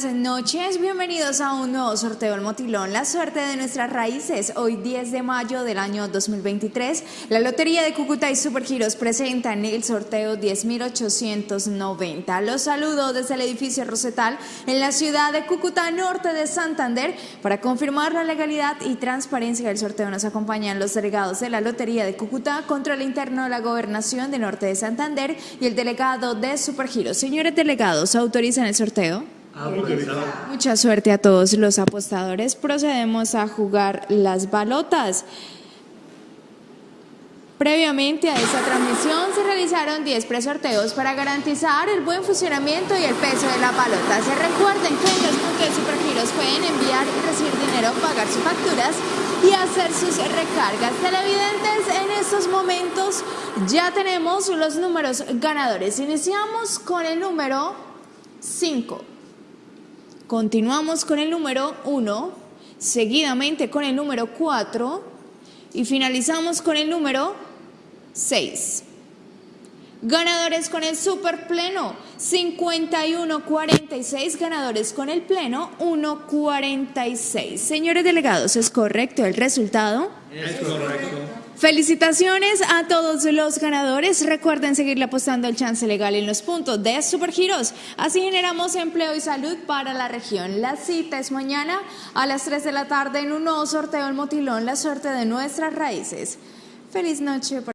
buenas noches. Bienvenidos a un nuevo sorteo del Motilón, la suerte de nuestras raíces. Hoy 10 de mayo del año 2023, la Lotería de Cúcuta y Supergiros presentan el sorteo 10.890. Los saludo desde el edificio Rosetal en la ciudad de Cúcuta, norte de Santander. Para confirmar la legalidad y transparencia del sorteo nos acompañan los delegados de la Lotería de Cúcuta, control interno de la Gobernación de Norte de Santander y el delegado de Supergiros. Señores delegados, ¿autorizan el sorteo? Mucha suerte a todos los apostadores. Procedemos a jugar las balotas. Previamente a esta transmisión se realizaron 10 presorteos para garantizar el buen funcionamiento y el peso de la balota. Se recuerden que los puntos Supergiros pueden enviar y recibir dinero, pagar sus facturas y hacer sus recargas. Televidentes, en estos momentos ya tenemos los números ganadores. Iniciamos con el número 5. Continuamos con el número 1, seguidamente con el número 4 y finalizamos con el número 6. Ganadores con el super pleno, 51-46. Ganadores con el pleno, 1-46. Señores delegados, ¿es correcto el resultado? Es correcto. Felicitaciones a todos los ganadores. Recuerden seguirle apostando el chance legal en los puntos de Supergiros. Así generamos empleo y salud para la región. La cita es mañana a las 3 de la tarde en un nuevo sorteo El Motilón, la suerte de nuestras raíces. Feliz noche.